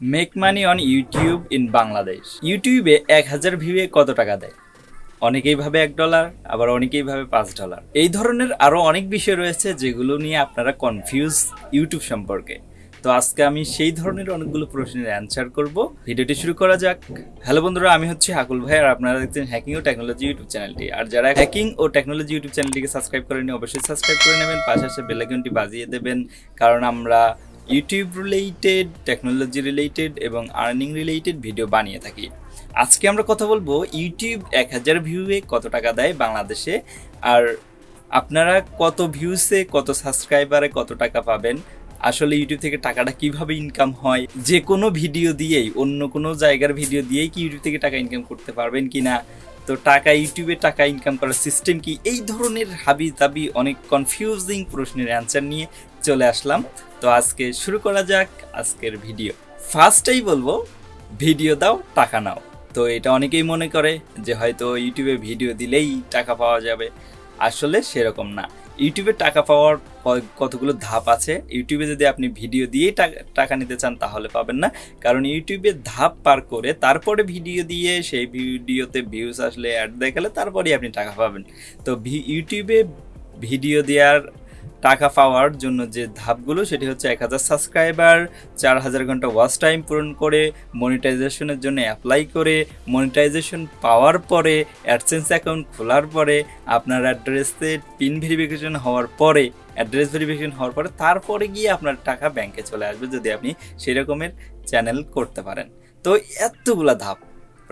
Make money on YouTube in Bangladesh ইউটিউবে এক হাজার ভিউয়ে কত টাকা দেয়? অনেকেই ভাবে এক ডলার আবার অনেকেই ভাবে পাঁচ ডলার এই ধরনের আরও অনেক বিষয় রয়েছে যেগুলো নিয়ে আপনারা কনফিউজ ইউটিউব সম্পর্কে। তো আজকে আমি সেই ধরনের অনেকগুলো প্রশ্নের অ্যান্সার করব। ভিডিওটি শুরু করা যাক। হ্যালো বন্ধুরা, আমি হচ্ছি হাকুল ভাই আর আপনারা দেখছেন হ্যাকিং ও টেকনোলজি ইউটিউব চ্যানেলটি আর যারা হ্যাকিং ও টেকনোলজি ইউটিউব চ্যানেলটিকে সাবস্ক্রাইব করেনি অবশ্যই সাবস্ক্রাইব করে নেবেন। পাশাপাশি বেল আইকনটি বাজিয়ে দেবেন। কারণ আমরা ইউটিউব রিলেটেড টেকনোলজি রিলেটেড এবং আর্নিং রিলেটেড ভিডিও বানিয়ে থাকি। আজকে আমরা কথা বলব ইউটিউব এক হাজার ভিউয়ে কত টাকা দেয় বাংলাদেশে আর আপনারা কত ভিউসে কত সাবস্ক্রাইবারে কত টাকা পাবেন? আসলে ইউটিউব থেকে টাকাটা কীভাবে ইনকাম হয়? যে কোনো ভিডিও দিয়েই, অন্য কোনো জায়গার ভিডিও দিয়েই কি ইউটিউব থেকে টাকা ইনকাম করতে পারবেন কি না তো টাকা ইউটিউবে টাকা ইনকাম করার সিস্টেম কি? এই ধরনের হাবি তাবি অনেক কনফিউজিং প্রশ্নের অ্যান্সার নিয়ে চলে আসলাম। তো আজকে শুরু করা যাক আজকের ভিডিও। ফার্স্টেই বলব, ভিডিও দাও, টাকা নাও। তো এটা অনেকেই মনে করে যে হয়তো ইউটিউবে ভিডিও দিলেই টাকা পাওয়া যাবে। আসলে সেরকম না। ইউটিউবে টাকা পাওয়ার কতগুলো ধাপ আছে? ইউটিউবে যদি আপনি ভিডিও দিয়েই টাকা- নিতে চান, তাহলে পাবেন না। কারণ ইউটিউবে ধাপ পার করে তারপরে ভিডিও দিয়ে সেই ভিডিওতে ভিউজ আসলে অ্যাড দেখালে তারপরেই আপনি টাকা পাবেন। তো ইউটিউবে ভিডিও দেওয়ার টাকা পাওয়ার জন্য যে ধাপগুলো, সেটি হচ্ছে এক হাজার সাবস্ক্রাইবার চার হাজার ঘণ্টা ওয়াচ টাইম পূরণ করে মনিটাইজেশনের জন্য অ্যাপ্লাই করে মনিটাইজেশন পাওয়ার পরে অ্যাডসেন্স অ্যাকাউন্ট খোলার পরে, আপনার অ্যাড্রেসে পিন ভেরিফিকেশন হওয়ার পরে অ্যাড্রেস ভেরিফিকেশন হওয়ার পরে, তারপরে গিয়ে আপনার টাকা ব্যাংকে চলে আসবে যদি আপনি সেই রকমের চ্যানেল করতে পারেন। তো এতগুলা ধাপ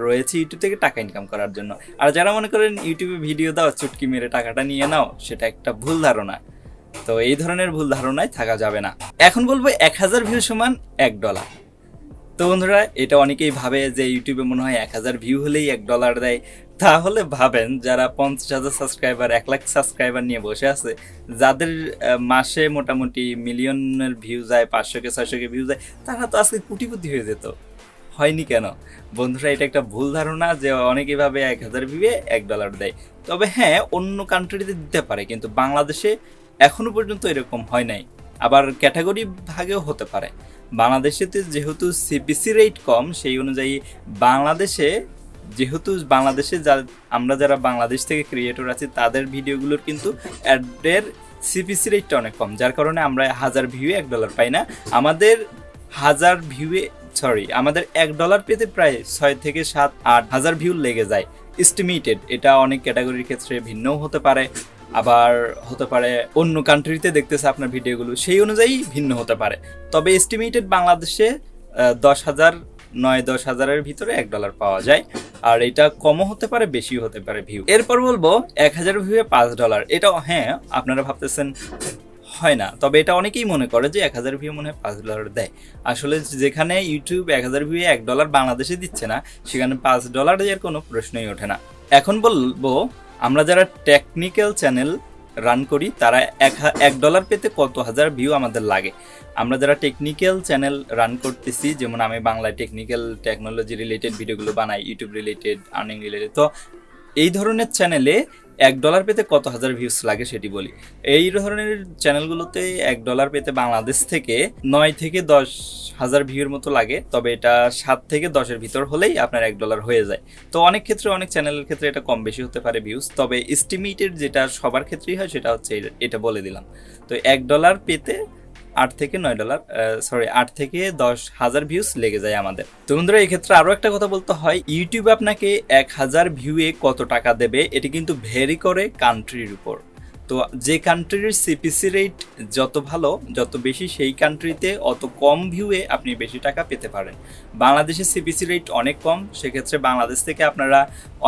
রয়েছে ইউটিউব থেকে টাকা ইনকাম করার জন্য। আর যারা মনে করেন ইউটিউবে ভিডিও দাও, চুটকি মেরে টাকাটা নিয়ে নাও, সেটা একটা ভুল ধারণা। তো এই ধরনের ভুল ধারণায় থাকা যাবে না। এখন বলব এক হাজার ভিউ সমান এক ডলার তো বন্ধুরা, এটা অনেকেই ভাবে যে ইউটিউবে মনে হয় এক হাজার ভিউ হলেই এক ডলার দেয়। তাহলে ভাবেন, যারা পঞ্চাশ হাজার সাবস্ক্রাইবার এক লাখ সাবস্ক্রাইবার নিয়ে বসে আছে, যাদের মাসে মোটামুটি মিলিয়নের ভিউ যায়, পাঁচশোকে, ছয়শোকে ভিউ যায়, তারা তো আজকে কোটিপতি হয়ে যেত। হয়নি কেন? বন্ধুরা, এটা একটা ভুল ধারণা যে অনেকে ভাবে এক হাজার ভিউয়ে এক ডলার দেয়। তবে হ্যাঁ অন্য কান্ট্রিতে দিতে পারে, কিন্তু বাংলাদেশে এখনও পর্যন্ত এরকম হয় নাই। আবার ক্যাটাগরি ভাগেও হতে পারে। বাংলাদেশেতে যেহেতু সিপিসি রেট কম, সেই অনুযায়ী বাংলাদেশে যেহেতু বাংলাদেশে যা, আমরা যারা বাংলাদেশ থেকে ক্রিয়েটর আছি, তাদের ভিডিওগুলোর কিন্তু অ্যাডের সিপিসি রেটটা অনেক কম। যার কারণে আমরা হাজার ভিউয়ে এক ডলার পাই না। আমাদের হাজার ভিউয়ে সরি আমাদের এক ডলার পেতে প্রায় ছয় থেকে সাত, আট হাজার ভিউ লেগে যায়। এস্টিমেটেড এটা অনেক ক্যাটাগরির ক্ষেত্রে ভিন্নও হতে পারে। আবার হতে পারে অন্য কান্ট্রিতে দেখতেছে আপনার ভিডিওগুলো সেই অনুযায়ী ভিন্ন হতে পারে। তবে এস্টিমেটেড বাংলাদেশে দশ হাজার, নয়, দশ হাজারের ভিতরে এক ডলার পাওয়া যায়। আর এটা কমও হতে পারে, বেশিও হতে পারে ভিউ এরপর বলব, এক হাজার ভিউয়ে পাঁচ ডলার এটা হ্যাঁ আপনারা ভাবতেছেন, হয় না। তবে এটা অনেকেই মনে করে যে এক হাজার ভিউ মনে হয় পাঁচ ডলার দেয়। আসলে যেখানে ইউটিউব এক হাজার ভিউ এক ডলার বাংলাদেশে দিচ্ছে না, সেখানে পাঁচ ডলার দেওয়ার কোনো প্রশ্নই ওঠে না। এখন বলব আমরা যারা টেকনিক্যাল চ্যানেল রান করি, তারা এক এক ডলার পেতে কত হাজার ভিউ আমাদের লাগে। আমরা যারা টেকনিক্যাল চ্যানেল রান করতেছি, যেমন আমি বাংলায় টেকনিক্যাল টেকনোলজি রিলেটেড ভিডিওগুলো বানাই ইউটিউব রিলেটেড আর্নিং রিলেটেড তো এই ধরনের চ্যানেলে এক ডলার পেতে কত হাজার ভিউস লাগে সেটি বলি। এই ধরনের চ্যানেলগুলোতে এক ডলার পেতে বাংলাদেশ থেকে নয় থেকে দশ হাজার ভিউর মতো লাগে, তবে এটা সাত থেকে দশের ভিতর হলেই আপনার এক ডলার হয়ে যায়। তো অনেক ক্ষেত্রে, অনেক চ্যানেলের ক্ষেত্রে এটা কম বেশি হতে পারে ভিউস তবে এস্টিমেটেড যেটা সবার ক্ষেত্রেই হয় সেটা হচ্ছে এটা- এটা বলে দিলাম। তো এক ডলার পেতে আট থেকে নয় ডলার সরি আট থেকে দশ হাজার ভিউস লেগে যায় আমাদের। তো বন্ধুরা, এক্ষেত্রে আরও একটা কথা বলতে হয় ইউটিউব আপনাকে এক হাজার ভিউয়ে কত টাকা দেবে, এটি কিন্তু ভেরি করে কান্ট্রির উপর। তো যে কান্ট্রির সিপিসি রেট যত ভালো, যত বেশি সেই কান্ট্রিতে অত কম ভিউয়ে আপনি বেশি টাকা পেতে পারেন। বাংলাদেশের সিপিসি রেট অনেক কম, সেক্ষেত্রে বাংলাদেশ থেকে আপনারা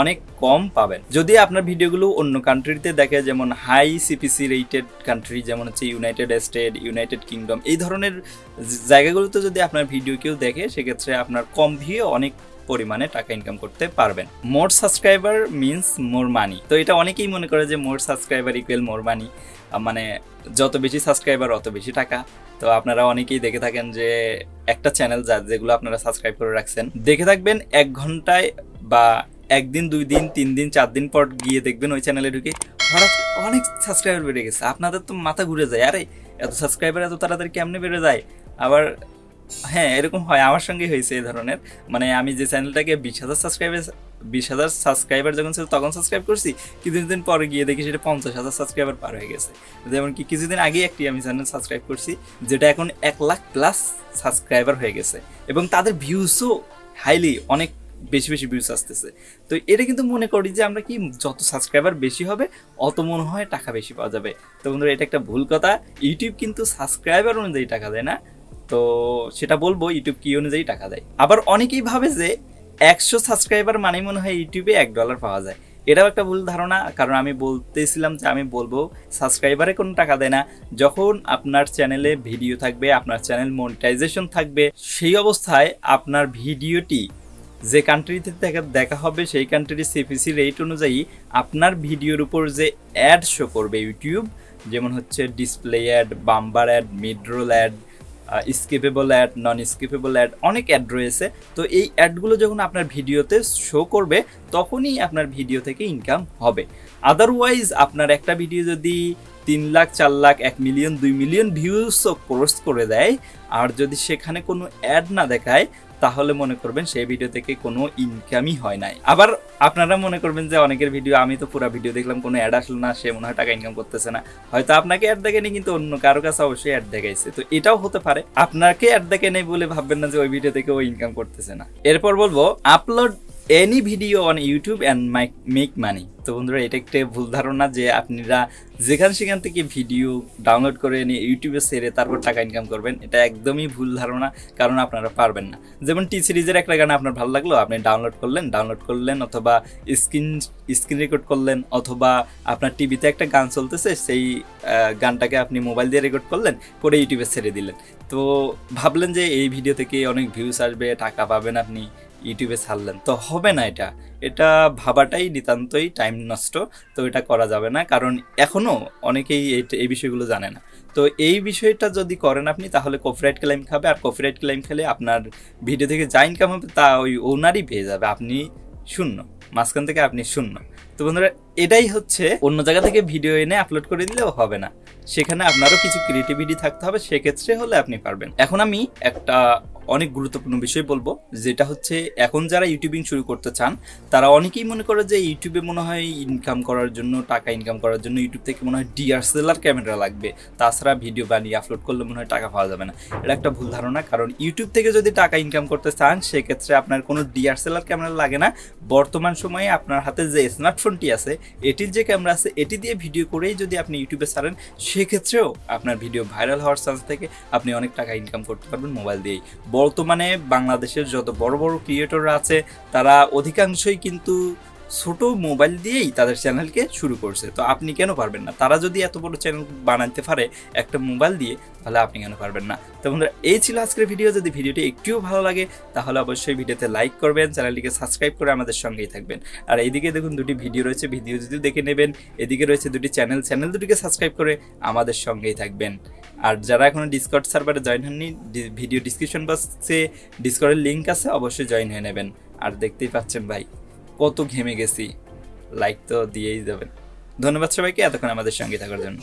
অনেক কম পাবেন। যদি আপনার ভিডিওগুলো অন্য কান্ট্রিতে দেখে, যেমন হাই সিপিসি রেটেড কান্ট্রি যেমন হচ্ছে ইউনাইটেড স্টেট ইউনাইটেড কিংডম এই ধরনের জায়গাগুলোতে যদি আপনার ভিডিও কেউ দেখে, সেক্ষেত্রে আপনার কম ভিউ অনেক পরিমাণে টাকা ইনকাম করতে পারবেন। মোর সাবস্ক্রাইবার মিন্স মোর মানি তো এটা অনেকেই মনে করে যে মোর সাবস্ক্রাইবার ইকুয়াল মোর মানি মানে যত বেশি সাবস্ক্রাইবার অত বেশি টাকা। তো আপনারা অনেকেই দেখে থাকেন যে একটা চ্যানেল যা যেগুলো আপনারা সাবস্ক্রাইব করে রাখছেন, দেখে থাকবেন এক ঘন্টায় বা একদিন, দুই দিন, তিন দিন, চার দিন পর গিয়ে দেখবেন ওই চ্যানেলে ঢুকে হঠাৎ অনেক সাবস্ক্রাইবার বেড়ে গেছে। আপনাদের তো মাথা ঘুরে যায়, আরে এত সাবস্ক্রাইবার এত তাড়াতাড়ি কেমনে বেড়ে যায়? আবার হ্যাঁ এরকম হয়। আমার সঙ্গে হয়েছে এই ধরনের। মানে আমি যে চ্যানেলটাকে বিশ হাজার সাবস্ক্রাইবার বিশ হাজার সাবস্ক্রাইবার যখন ছিল তখন সাবস্ক্রাইব করছি। কিছুদিন পরে গিয়ে দেখি সেটা পঞ্চাশ হাজার সাবস্ক্রাইবার পার হয়ে গেছে। যেমন কি কিছুদিন আগে একটি আমি চ্যানেল সাবস্ক্রাইব করছি, যেটা এখন এক লাখ প্লাস সাবস্ক্রাইবার হয়ে গেছে। এবং তাদের ভিউসও হাইলি অনেক বেশি বেশি ভিউস আসতেছে। তো এটা কিন্তু মনে করি যে আমরা কি যত সাবস্ক্রাইবার বেশি হবে, অত মনে হয় টাকা বেশি পাওয়া যাবে। তো বন্ধুরা, এটা একটা ভুল কথা। ইউটিউব কিন্তু সাবস্ক্রাইবার অনুযায়ী টাকা দেয় না। তো সেটা বলব ইউটিউব কি অনুযায়ী টাকা দেয়। আবার অনেকেই ভাবে যে একশো সাবস্ক্রাইবার মানে মনে হয় ইউটিউবে এক ডলার পাওয়া যায়। এটাও একটা ভুল ধারণা, কারণ আমি বলতেছিলাম যে আমি বলব সাবস্ক্রাইবারে কোনো টাকা দেয় না। যখন আপনার চ্যানেলে ভিডিও থাকবে, আপনার চ্যানেল মনিটাইজেশন থাকবে, সেই অবস্থায় আপনার ভিডিওটি যে কান্ট্রিতে দেখা দেখা হবে, সেই কান্ট্রির সিপিসি রেট অনুযায়ী আপনার ভিডিওর উপর যে অ্যাড শো করবে ইউটিউব যেমন হচ্ছে display ad bumper ad midroll ad skippable ad non skippable ad অনেক অ্যাড রয়েছে। তো এই অ্যাডগুলো যখন আপনার ভিডিওতে শো করবে, তখনই আপনার ভিডিও থেকে ইনকাম হবে। আদারওয়াইজ আপনার একটা ভিডিও যদি তিন লাখ চার লাখ এক মিলিয়ন, দুই মিলিয়ন ভিউসও ক্রস করে দেয়। আর যদি সেখানে কোনো অ্যাড না দেখায়, তাহলে মনে করবেন সেই ভিডিও থেকে কোনো ইনকামই হয় নাই। আবার আপনারা মনে করবেন যে অনেকের ভিডিও আমি তো পুরো ভিডিও দেখলাম, কোনো অ্যাড আসলো না, সে মনে হয় টাকা ইনকাম করতেছে না। হয়তো আপনাকে অ্যাড দেখেনি, কিন্তু অন্য কারও কাছে অবশ্যই অ্যাড দেখাইছে। তো এটাও হতে পারে। আপনাকে অ্যাড দেখে নেই বলে ভাববেন না যে ওই ভিডিও থেকে ও ইনকাম করতেছে না। এরপর বলব upload any video on YouTube and make money তো বন্ধুরা, এটা একটা ভুল ধারণা যে আপনারা যেখান সেখান থেকে ভিডিও ডাউনলোড করে এনে ইউটিউবে সেরে তারপর টাকা ইনকাম করবেন, এটা একদমই ভুল ধারণা, কারণ আপনারা পারবেন না। যেমন টি সিরিজের একটা গান আপনার ভালো লাগল, আপনি ডাউনলোড করলেন ডাউনলোড করলেন, অথবা স্ক্রিন স্ক্রিন রেকর্ড করলেন, অথবা আপনার টিভিতে একটা গান চলতেছে, সেই গানটাকে আপনি মোবাইল দিয়ে রেকর্ড করলেন করে ইউটিউবে ছেড়ে দিলেন। তো ভাবলেন যে এই ভিডিও থেকে অনেক ভিউস আসবে, টাকা পাবেন আপনি ইউটিউবে ছাড়লেন। তো হবে না এটা। এটা ভাবাটাই নিতান্তই টাইম নষ্ট। তো এটা করা যাবে না। কারণ এখনও অনেকেই এই- বিষয়গুলো জানে না। তো এই বিষয়টা যদি করেন আপনি, তাহলে কপিরাইট ক্লেম খাবে। আর কপিরাইট ক্লেম খেলে আপনার ভিডিও থেকে যা ইনকাম হবে, তা ওই ওনারই পেয়ে যাবে। আপনি শূন্য। মাঝখান থেকে আপনি শূন্য। তো বন্ধুরা, এটাই হচ্ছে। অন্য জায়গা থেকে ভিডিও এনে আপলোড করে দিলেও হবে না। সেখানে আপনারও কিছু ক্রিয়েটিভিটি থাকতে হবে। সেক্ষেত্রে হলে আপনি পারবেন। এখন আমি একটা অনেক গুরুত্বপূর্ণ বিষয় বলব, যেটা হচ্ছে এখন যারা ইউটিউবিং শুরু করতে চান, তারা অনেকেই মনে করে যে ইউটিউবে মনে হয় ইনকাম করার জন্য, টাকা ইনকাম করার জন্য ইউটিউব থেকে মনে হয় ডিআরসেলার ক্যামেরা লাগবে। তাছাড়া ভিডিও বানিয়ে আপলোড করলে মনে হয় টাকা পাওয়া যাবে না। এটা একটা ভুল ধারণা, কারণ ইউটিউব থেকে যদি টাকা ইনকাম করতে চান, সেক্ষেত্রে আপনার কোনো ডিআরসেলার ক্যামেরা লাগে না। বর্তমান সময়ে আপনার হাতে যে স্মার্টফোনটি আছে, এটির যে ক্যামেরা আছে, এটি দিয়ে ভিডিও করেই যদি আপনি ইউটিউবে ছাড়েন, সেক্ষেত্রেও আপনার ভিডিও ভাইরাল হওয়ার চান্স থেকে আপনি অনেক টাকা ইনকাম করতে পারবেন মোবাইল দিয়েই। বর্তমানে বাংলাদেশের যত বড় বড় ক্রিয়েটররা আছে, তারা অধিকাংশই কিন্তু ছোট মোবাইল দিয়েই তাদের চ্যানেলকে শুরু করছে। তো আপনি কেন পারবেন না? তারা যদি এত বড় চ্যানেল বানাতে পারে একটা মোবাইল দিয়ে, তাহলে আপনি কেন পারবেন না? তো বন্ধুরা, এই ছিল আজকের ভিডিও যদি ভিডিওটি একটুও ভালো লাগে, তাহলে অবশ্যই ভিডিওতে লাইক করবেন চ্যানেলটিকে সাবস্ক্রাইব করে আমাদের সঙ্গেই থাকবেন। আর এইদিকে দেখুন, দুটি ভিডিও রয়েছে ভিডিও যদি দেখে নেবেন, এদিকে রয়েছে দুটি চ্যানেল চ্যানেল দুটিকে সাবস্ক্রাইব করে আমাদের সঙ্গেই থাকবেন। আর যারা এখনও ডিসকর্ড সার্ভারে জয়েন হননি ভিডিও ডিসক্রিপশন বক্সে ডিসকর্ডের লিঙ্ক আছে, অবশ্যই জয়েন হয়ে নেবেন। আর দেখতেই পাচ্ছেন ভাই, কত ঘেমে গেছি। লাইক তো দিয়েই যাবেন ধন্যবাদ সবাইকে, এতক্ষণ আমাদের সঙ্গে থাকার জন্য।